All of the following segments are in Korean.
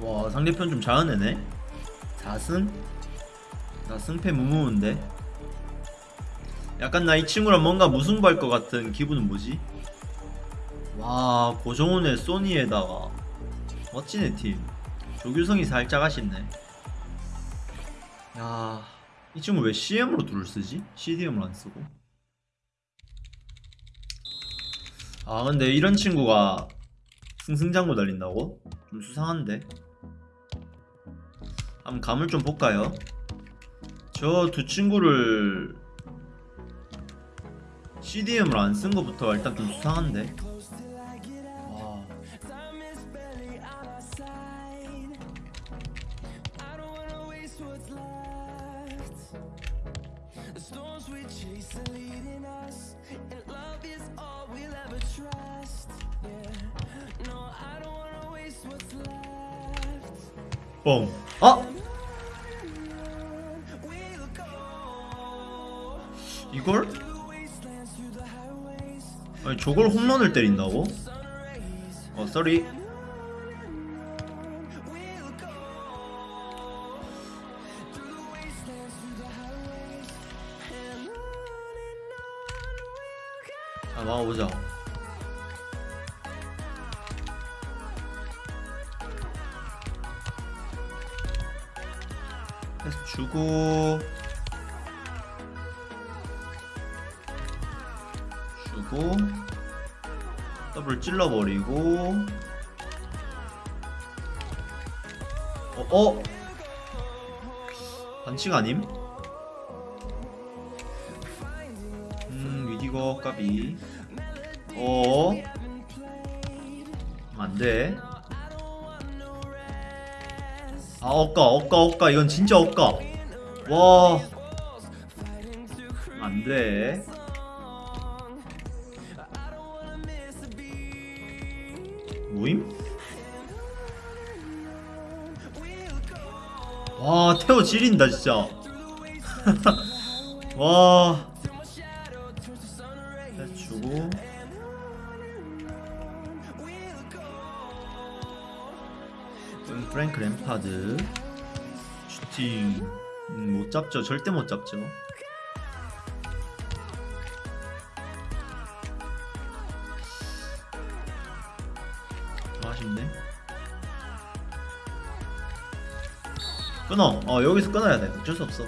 와 상대편 좀 잘하네 4승? 나 승패 무무인데 약간 나 이 친구랑 뭔가 무승부할 것 같은 기분은 뭐지? 와 고정훈의 소니에다가 멋지네 팀 조규성이 살짝 아쉽네 야이 친구 왜 CM으로 둘을 쓰지? CDM을 안 쓰고 아 근데 이런 친구가 승승장구 달린다고? 좀 수상한데 한번 감을 좀 볼까요? 저 두 친구를 CDM을 안 쓴 것부터 일단 좀 수상한데 와. The storms 아니 저걸 홈런을 때린다고? 어 쏘리. 아 막아보자 주고 주고 더블 찔러버리고. 어? 어? 반칙 아님? 음 위디거 까비. 어? 안돼. 아 억까 억까 억까 이건 진짜 억까 와. 안돼 와 태호 지린다 진짜. 와. 해주고. 음, 프랭크 램파드. 슈팅. 음, 못 잡죠. 절대 못 잡죠 끊어. 어 여기서 끊어야 돼. 어쩔 수 없어.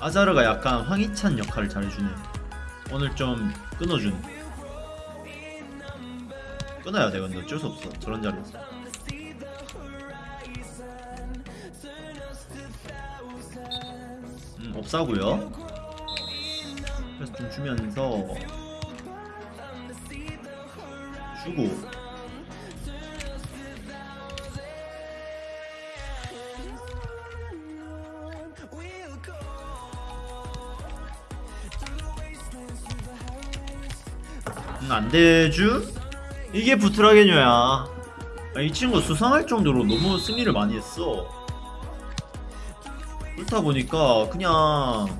아자르가 약간 황희찬 역할을 잘해주네. 오늘 좀 끊어준. 끊어야 돼 근데 어쩔 수 없어. 저런 자리에서. 음 없사고요. 그래서 좀 주면서 주고 안돼주? 이게 부트라게뇨야. 아, 이 친구 수상할 정도로 너무 승리를 많이 했어. 그렇다 보니까 그냥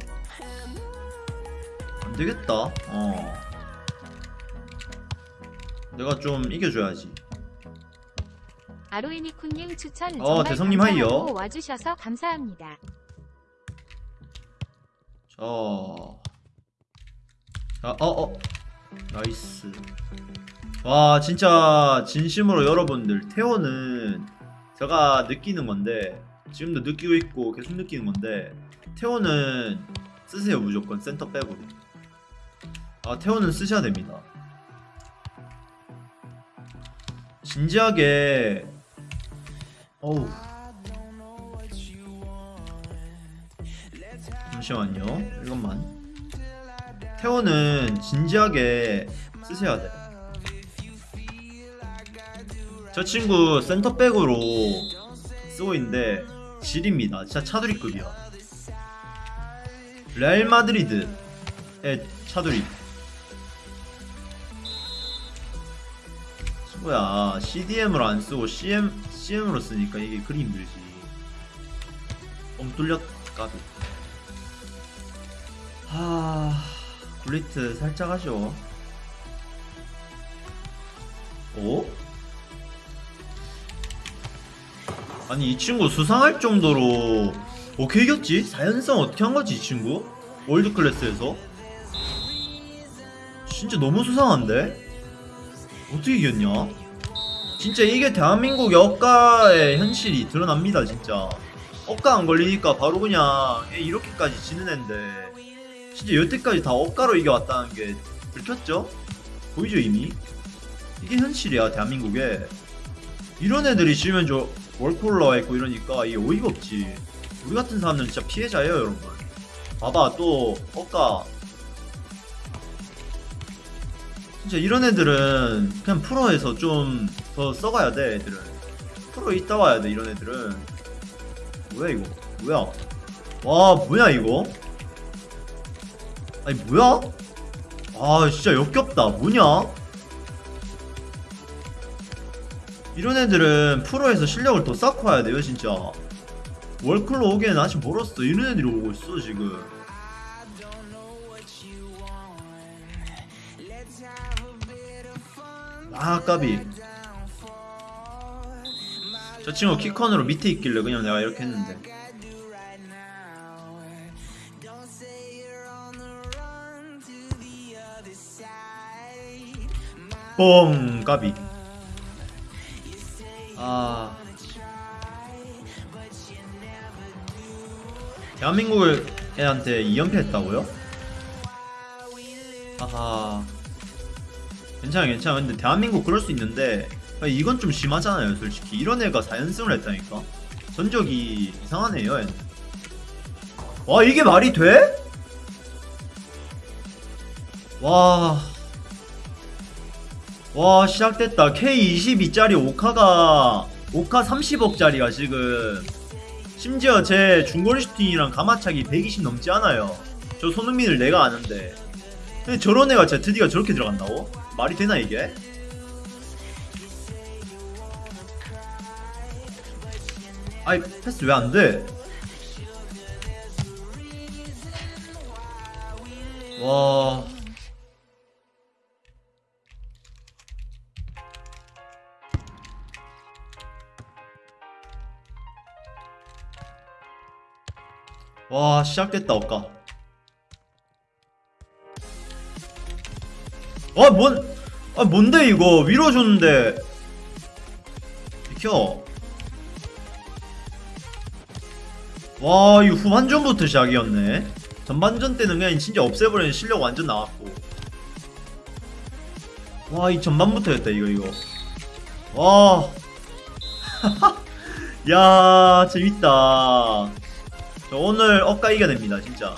안되겠다. 어. 내가 좀 이겨줘야지. 아로이니쿤님 추천 어, 대성님 하이요. 와주셔서 감사합니다. 자, 자, 어, 어, 나이스. 와, 진짜 진심으로 여러분들 태호는 제가 느끼는 건데 지금도 느끼고 있고 계속 느끼는 건데 태호는 쓰세요 무조건 센터 백으로. 아, 태호는 쓰셔야 됩니다. 진지하게. 어우. 잠시만요. 이것만. 태호는 진지하게 쓰셔야 돼. 저 친구 센터백으로 쓰고 있는데 질입니다. 진짜 차두리급이야. 레알 마드리드의 차두리. 친구야, CDM을 안 쓰고 CM CM으로 쓰니까 이게 그리 힘들지. 엄 뚫렸 까비. 하 굴리트 살짝 아쉬워 어? 아니 이 친구 수상할 정도로 어떻게 이겼지? 4연승 어떻게 한 거지 이 친구? 월드 클래스에서? 진짜 너무 수상한데? 어떻게 이겼냐? 진짜 이게 대한민국의 억가의 현실이 드러납니다 진짜 억가 안 걸리니까 바로 그냥 얘 이렇게까지 지는 앤데 진짜 여태까지 다 억가로 이겨왔다는 게 들켰죠? 보이죠 이미? 이게 현실이야 대한민국에. 이런 애들이 지면 저 월콜러가 있고 이러니까 이게 어이가 없지. 우리 같은 사람들은 진짜 피해자예요 여러분. 봐봐 또 억가. 진짜 이런 애들은 그냥 프로에서 좀 더 써가야 돼 애들은. 프로에 있다 와야 돼 이런 애들은. 뭐야 이거? 뭐야? 와 뭐야 이거 아니 뭐야? 아 진짜 역겹다. 뭐냐? 이런 애들은 프로에서 실력을 더 쌓고 와야 돼요 진짜. 월클로 오기에는 아직 멀었어. 이런 애들이 오고 있어 지금. 아 까비. 저 친구 키컨으로 밑에 있길래 그냥 내가 이렇게 했는데 뽕 까비. 아. 대한민국을 애한테 2연패 했다고요? 아하. 괜찮아 괜찮아. 근데 대한민국 그럴 수 있는데 아, 이건 좀 심하잖아요 솔직히. 이런 애가 4연승을 했다니까. 전적이 이상하네요 얘는. 와 이게 말이 돼? 와... 와 시작됐다 K22짜리 오카가 오카 30억짜리가 지금 심지어 제 중거리 슈팅이랑 가마차기 120 넘지 않아요 저 손흥민을 내가 아는데 근데 저런 애가 ZD가 저렇게 들어간다고? 말이 되나 이게? 아이 패스 왜 안 돼? 와. 와 시작됐다 억까 아 뭔, 아 뭔데 이거 위로 줬는데 비켜 와, 이 후반전부터 시작이었네. 전반전 때는 그냥 진짜 없애버리는 실력 완전 나왔고. 와, 이 전반부터였다, 이거, 이거. 와. 야, 재밌다. 저 오늘 억까 이겨냅니다, 진짜.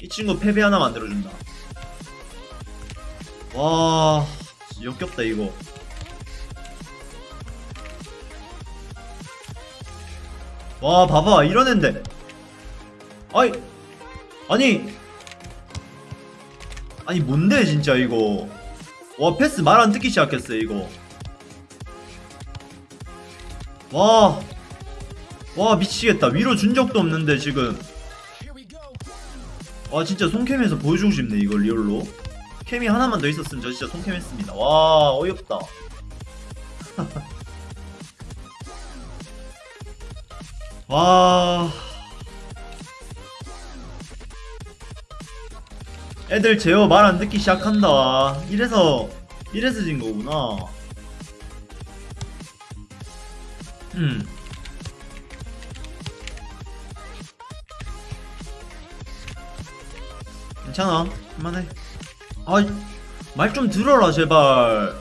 이 친구 패배 하나 만들어준다. 와, 역겹다, 이거. 와 봐봐 이런 앤데 아이 아니 아니 뭔데 진짜 이거 와 패스 말 안 듣기 시작했어 이거 와 와 미치겠다 위로 준 적도 없는데 지금 와 진짜 손캠에서 보여주고 싶네 이걸 real로 캠이 하나만 더 있었으면 저 진짜 손캠 했습니다 와 어이없다 와. 애들 제어 말 안 듣기 시작한다. 이래서 이래서 진 거구나. 음. 괜찮아. 할만해. 아, 말좀 들어라 제발.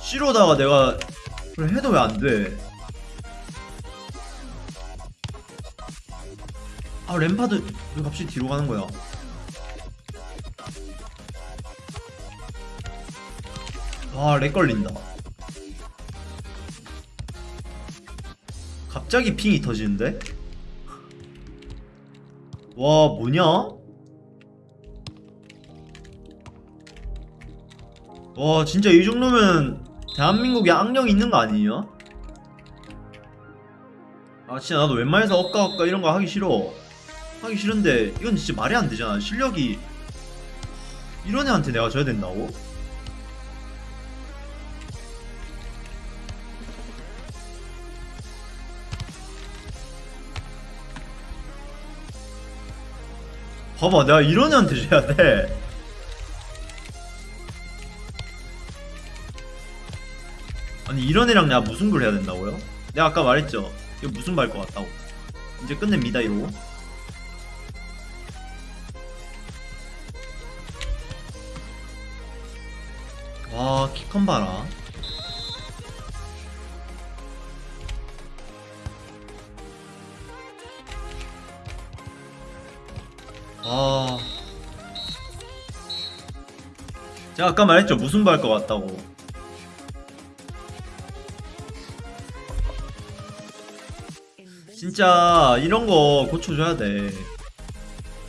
씨로다가 내가 그래 해도 왜 안 돼? 아 램파드 왜 갑자기 뒤로 가는 거야? 와렉 걸린다. 갑자기 핑이 터지는데? 와 뭐냐? 와 진짜 이 정도면 대한민국에 악령이 있는 거 아니에요? 아 진짜 나도 웬만해서 엇가 엇가 이런 거 하기 싫어 하기 싫은데 이건 진짜 말이 안 되잖아 실력이 이런 애한테 내가 져야 된다고? 봐봐 내가 이런 애한테 줘야 돼. 아니 이런 애랑 내가 무슨 걸 해야 된다고요? 내가 아까 말했죠? 이거 무슨 말 것 같다고. 이제 끝냅니다 이러고. 와 키컨 봐라 아. 제가 아까 말했죠. 무슨 말것 같다고. 진짜 이런 거 고쳐줘야 돼.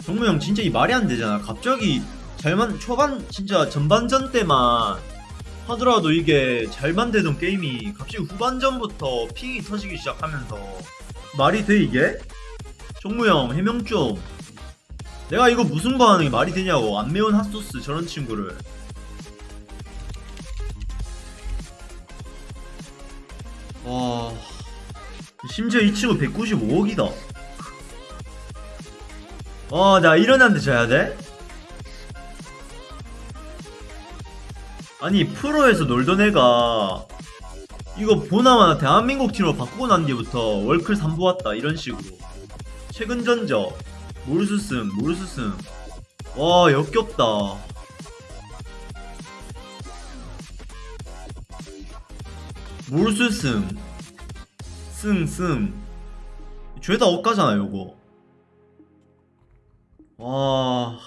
정무 형 진짜 이 말이 안 되잖아. 갑자기 잘만 초반 진짜 전반전 때만 하더라도 이게 잘만 되던 게임이 갑자기 후반전부터 핑이 터지기 시작하면서 말이 돼 이게? 정무 형 해명 좀 내가 이거 무슨 거 하는 게 말이 되냐고 안 매운 핫소스 저런 친구를. 와. 심지어 이 친구 195억이다. 와나 이런 애한테 져야 돼? 아니 프로에서 놀던 애가 이거 보나마나 대한민국 팀으로 바꾸고 난 뒤부터 월클 3부 왔다 이런 식으로. 최근 전적 모르스승 모르스승 와 역겹다. 모르스승 승승. 죄다 억가잖아 요거. 와.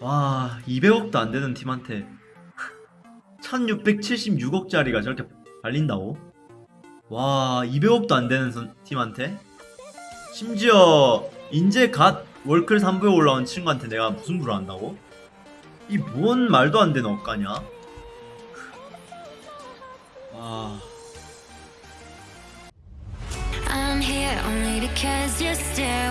와 200억도 안 되는 팀한테. 1676억짜리가 저렇게 발린다고? 와 200억도 안 되는 선- 팀한테? 심지어 인제 갓 월클 3부에 올라온 친구한테 내가 무슨 부를 한다고? 이 뭔 말도 안 되는 억가냐? 아 I'm here only because your stare